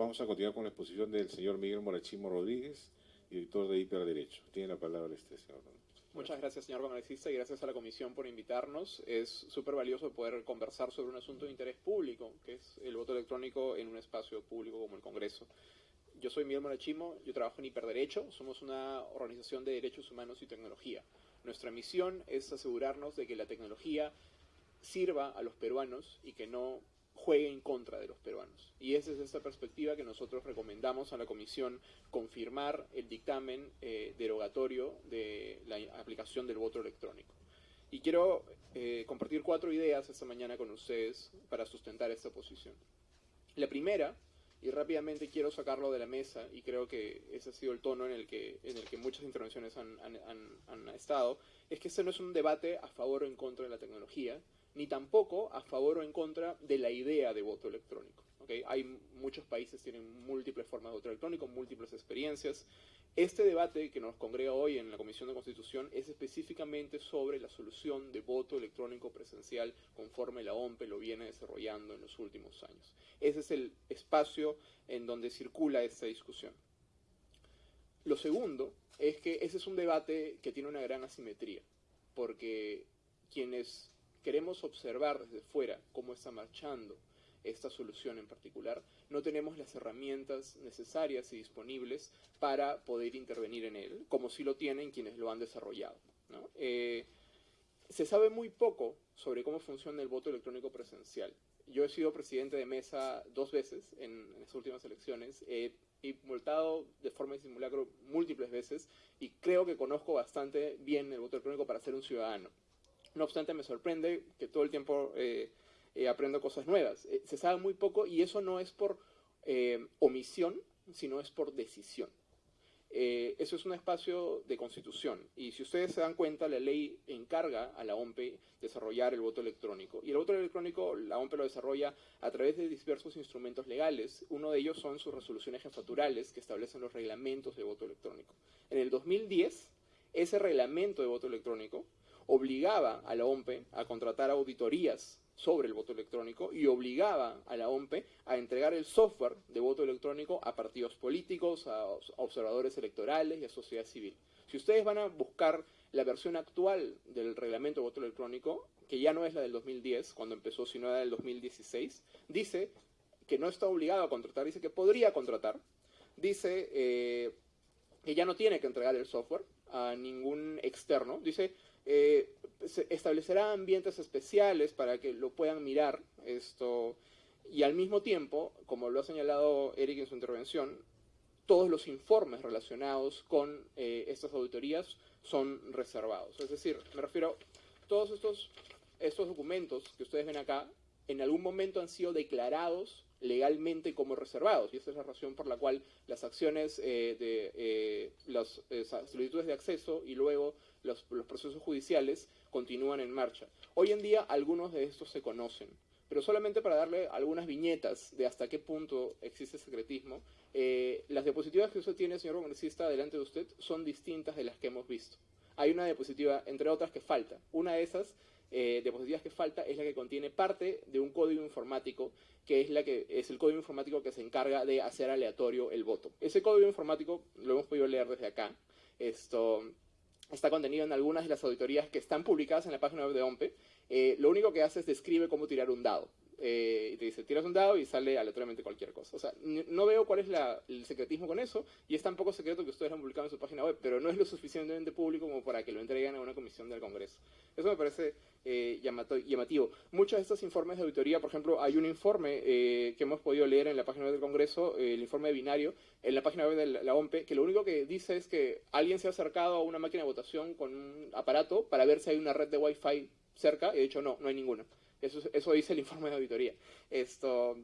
vamos a continuar con la exposición del señor Miguel Morachimo Rodríguez, director de Hiperderecho. Tiene la palabra este señor. Muchas gracias, señor congresista, y gracias a la comisión por invitarnos. Es súper valioso poder conversar sobre un asunto de interés público, que es el voto electrónico en un espacio público como el Congreso. Yo soy Miguel Morachimo, yo trabajo en Hiperderecho, somos una organización de derechos humanos y tecnología. Nuestra misión es asegurarnos de que la tecnología sirva a los peruanos y que no juegue en contra de los peruanos. Y esa es esta perspectiva que nosotros recomendamos a la Comisión confirmar el dictamen eh, derogatorio de la aplicación del voto electrónico. Y quiero eh, compartir cuatro ideas esta mañana con ustedes para sustentar esta posición. La primera, y rápidamente quiero sacarlo de la mesa, y creo que ese ha sido el tono en el que, en el que muchas intervenciones han, han estado, es que este no es un debate a favor o en contra de la tecnología, ni tampoco a favor o en contra de la idea de voto electrónico. Hay muchos países tienen múltiples formas de voto electrónico, múltiples experiencias. Este debate que nos congrega hoy en la Comisión de Constitución es específicamente sobre la solución de voto electrónico presencial conforme la OMPE lo viene desarrollando en los últimos años. Ese es el espacio en donde circula esta discusión. Lo segundo es que ese es un debate que tiene una gran asimetría, porque quienes queremos observar desde fuera cómo está marchando esta solución en particular, no tenemos las herramientas necesarias y disponibles para poder intervenir en él, como sí lo tienen quienes lo han desarrollado. Eh, se sabe muy poco sobre cómo funciona el voto electrónico presencial. Yo he sido presidente de mesa dos veces en, las últimas elecciones, he multado de forma de simulacro múltiples veces y creo que conozco bastante bien el voto electrónico para ser un ciudadano. No obstante, me sorprende que todo el tiempo eh, eh, aprendo cosas nuevas. Eh, se sabe muy poco y eso no es por omisión, sino es por decisión. eso es un espacio de constitución y si ustedes se dan cuenta, la ley encarga a la OMPE desarrollar el voto electrónico. Y el voto electrónico la OMPE lo desarrolla a través de diversos instrumentos legales. Uno de ellos son sus resoluciones jefaturales que establecen los reglamentos de voto electrónico. En el 2010, ese reglamento de voto electrónico obligaba a la OMPE a contratar auditorías sobre el voto electrónico y obligaba a la OMPE a entregar el software de voto electrónico a partidos políticos, a observadores electorales y a sociedad civil. Si ustedes van a buscar la versión actual del reglamento de voto electrónico, que ya no es la del 2010, cuando empezó, sino la del 2016, dice que no está obligado a contratar, dice que podría contratar, dice eh, que ya no tiene que entregar el software a ningún externo, dice eh, establecerá ambientes especiales para que lo puedan mirar esto y al mismo tiempo, como lo ha señalado Eric en su intervención, todos los informes relacionados con eh, estas auditorías son reservados. Es decir, me refiero, todos estos, estos documentos que ustedes ven acá, en algún momento han sido declarados legalmente como reservados. Y esa es la razón por la cual las acciones eh, de eh, las solicitudes de acceso y luego los, procesos judiciales continúan en marcha. Hoy en día algunos de estos se conocen, pero solamente para darle algunas viñetas de hasta qué punto existe secretismo, eh, las diapositivas que usted tiene, señor congresista, delante de usted son distintas de las que hemos visto. Hay una diapositiva, entre otras, que falta. Una de esas eh, diapositivas que falta es la que contiene parte de un código informático, que es, la que, es el código informático que se encarga de hacer aleatorio el voto. Ese código informático lo hemos podido leer desde acá. Esto está contenido en algunas de las auditorías que están publicadas en la página web de OMPE. Eh, lo único que hace es describe cómo tirar un dado. Eh, y te dice, tiras un dado y sale aleatoriamente cualquier cosa. O sea, no veo cuál es el secretismo con eso, y es tan poco secreto que ustedes lo han publicado en su página web, pero no es lo suficientemente público como para que lo entreguen a una comisión del Congreso. Eso me parece eh, llamativo. Muchos de estos informes de auditoría, por ejemplo, hay un informe eh, que hemos podido leer en la página web del Congreso, el informe de binario, en la página web de la OMPE, que lo único que dice es que alguien se ha acercado a una máquina de votación con un aparato para ver si hay una red de Wi-Fi cerca, y de hecho no, no hay ninguna. Eso, eso dice el informe de auditoría. Esto,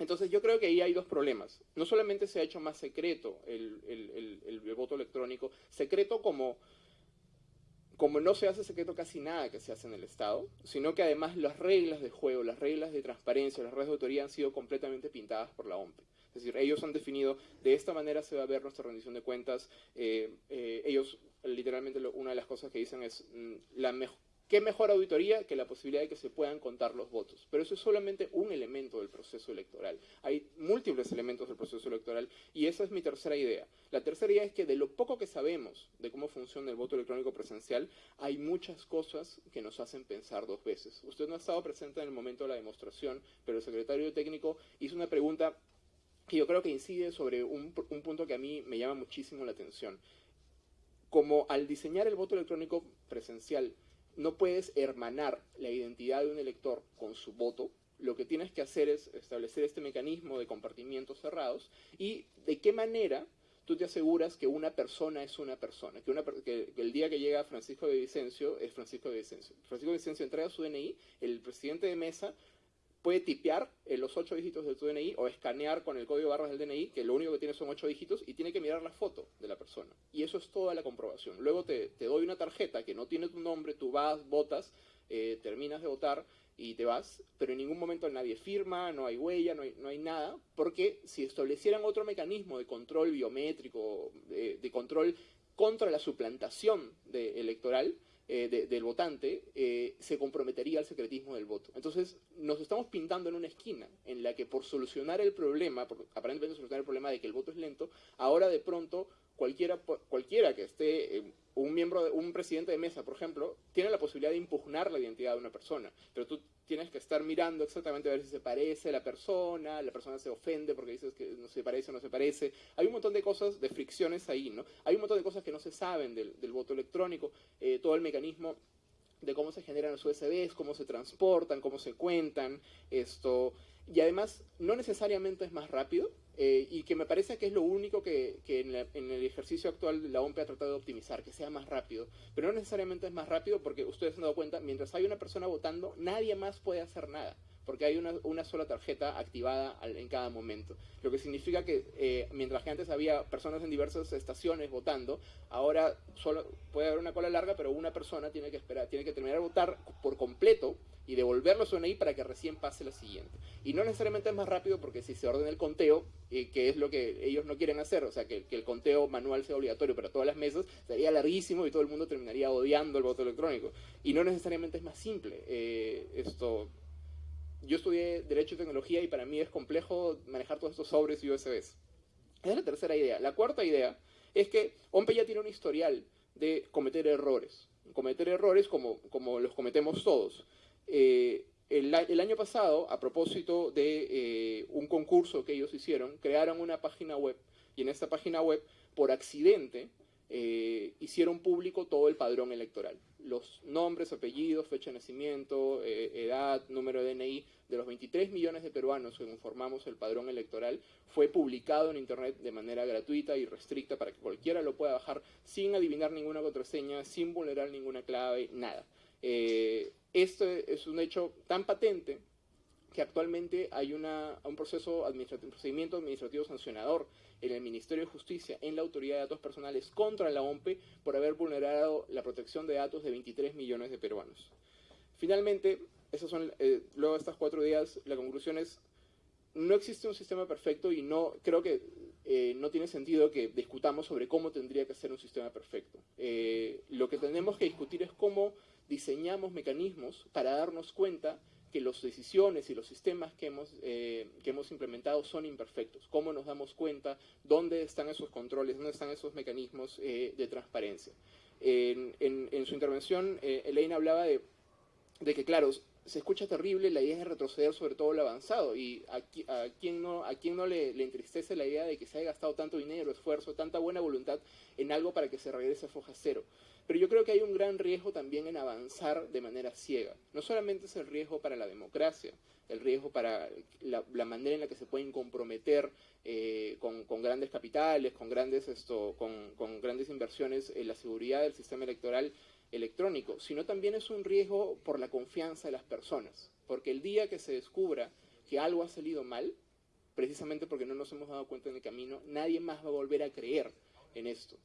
entonces yo creo que ahí hay dos problemas. No solamente se ha hecho más secreto el, el, voto electrónico, secreto como, como no se hace secreto casi nada que se hace en el Estado, sino que además las reglas de juego, las reglas de transparencia, las reglas de autoría han sido completamente pintadas por la OMP. Es decir, ellos han definido, de esta manera se va a ver nuestra rendición de cuentas. Eh, eh, ellos, literalmente, una de las cosas que dicen es, mm, la mejor ¿Qué mejor auditoría que la posibilidad de que se puedan contar los votos? Pero eso es solamente un elemento del proceso electoral. Hay múltiples elementos del proceso electoral y esa es mi tercera idea. La tercera idea es que de lo poco que sabemos de cómo funciona el voto electrónico presencial, hay muchas cosas que nos hacen pensar dos veces. Usted no ha estado presente en el momento de la demostración, pero el secretario técnico hizo una pregunta que yo creo que incide sobre un, un punto que a mí me llama muchísimo la atención. Como al diseñar el voto electrónico presencial, no puedes hermanar la identidad de un elector con su voto, lo que tienes que hacer es establecer este mecanismo de compartimientos cerrados y de qué manera tú te aseguras que una persona es una persona, que, el día que llega Francisco de Vicencio es Francisco de Vicencio. Francisco de Vicencio entrega su DNI, el presidente de mesa puede tipear los ocho dígitos de tu DNI o escanear con el código de barras del DNI, que lo único que tiene son ocho dígitos, y tiene que mirar la foto de la persona. Y eso es toda la comprobación. Luego te, doy una tarjeta que no tiene tu nombre, tú vas, votas, eh, terminas de votar y te vas, pero en ningún momento nadie firma, no hay huella, no hay, no hay nada, porque si establecieran otro mecanismo de control biométrico, de, de control contra la suplantación de, electoral, eh, del votante, eh, se comprometería al secretismo del voto. Entonces, nos estamos pintando en una esquina en la que por solucionar el problema, por aparentemente solucionar el problema de que el voto es lento, ahora de pronto cualquiera, cualquiera que esté, eh, un miembro, un presidente de mesa, por ejemplo, tiene la posibilidad de impugnar la identidad de una persona, pero tú tienes que estar mirando exactamente a ver si se parece la persona, la persona se ofende porque dices que no se parece o no se parece. Hay un montón de cosas, de fricciones ahí, ¿no? Hay un montón de cosas que no se saben del, del voto electrónico, eh, todo el mecanismo de cómo se generan los USBs, cómo se transportan, cómo se cuentan, esto, y además no necesariamente es más rápido, eh, y que me parece que es lo único que, en, el ejercicio actual la OMP ha tratado de optimizar, que sea más rápido. Pero no necesariamente es más rápido porque ustedes se han dado cuenta, mientras hay una persona votando, nadie más puede hacer nada, porque hay una, una sola tarjeta activada en cada momento. Lo que significa que eh, mientras que antes había personas en diversas estaciones votando, ahora solo puede haber una cola larga, pero una persona tiene que esperar, tiene que terminar de votar por completo y devolverlo a su DNI para que recién pase la siguiente. Y no necesariamente es más rápido porque si se ordena el conteo, eh, que es lo que ellos no quieren hacer, o sea, que, que, el conteo manual sea obligatorio para todas las mesas, sería larguísimo y todo el mundo terminaría odiando el voto electrónico. Y no necesariamente es más simple. Eh, esto, yo estudié Derecho y Tecnología y para mí es complejo manejar todos estos sobres y USBs. Esa es la tercera idea. La cuarta idea es que OMPE ya tiene un historial de cometer errores. Cometer errores como, como los cometemos todos. Eh, el, el, año pasado, a propósito de eh, un concurso que ellos hicieron, crearon una página web y en esta página web, por accidente, eh, hicieron público todo el padrón electoral. Los nombres, apellidos, fecha de nacimiento, eh, edad, número de DNI de los 23 millones de peruanos que conformamos el padrón electoral fue publicado en Internet de manera gratuita y restricta para que cualquiera lo pueda bajar sin adivinar ninguna contraseña, sin vulnerar ninguna clave, nada. Eh, esto es un hecho tan patente que actualmente hay una, un proceso administrativo, un procedimiento administrativo sancionador en el Ministerio de Justicia, en la Autoridad de Datos Personales contra la OMPE por haber vulnerado la protección de datos de 23 millones de peruanos. Finalmente, esas son, eh, luego de estas cuatro días, la conclusión es, no existe un sistema perfecto y no creo que eh, no tiene sentido que discutamos sobre cómo tendría que ser un sistema perfecto. Eh, lo que tenemos que discutir es cómo diseñamos mecanismos para darnos cuenta que las decisiones y los sistemas que hemos, eh, que hemos implementado son imperfectos. ¿Cómo nos damos cuenta? ¿Dónde están esos controles? ¿Dónde están esos mecanismos eh, de transparencia? En, su intervención, eh, Elaine hablaba de, que, claro, se escucha terrible la idea de retroceder sobre todo lo avanzado. ¿Y a, a quién no, a quién no le, entristece la idea de que se haya gastado tanto dinero, esfuerzo, tanta buena voluntad en algo para que se regrese a foja cero? Pero yo creo que hay un gran riesgo también en avanzar de manera ciega. No solamente es el riesgo para la democracia, el riesgo para la, manera en la que se pueden comprometer eh, con, grandes capitales, con grandes, esto, con grandes inversiones en la seguridad del sistema electoral electrónico, sino también es un riesgo por la confianza de las personas. Porque el día que se descubra que algo ha salido mal, precisamente porque no nos hemos dado cuenta en el camino, nadie más va a volver a creer en esto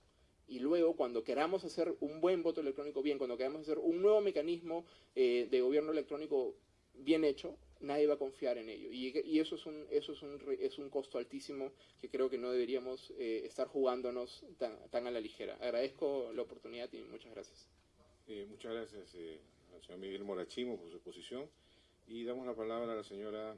y luego cuando queramos hacer un buen voto electrónico bien, cuando queramos hacer un nuevo mecanismo eh, de gobierno electrónico bien hecho, nadie va a confiar en ello. Y, eso, es un, eso es, un, es un costo altísimo que creo que no deberíamos eh, estar jugándonos tan, tan, a la ligera. Agradezco la oportunidad y muchas gracias. Eh, muchas gracias, al señor Miguel Morachimo por su exposición. Y damos la palabra a la señora